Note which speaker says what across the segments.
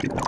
Speaker 1: Right.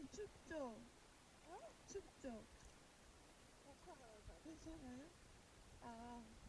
Speaker 1: 언니 춥죠? 어? 춥죠?
Speaker 2: 괜찮아요?
Speaker 1: 괜찮아요? 아.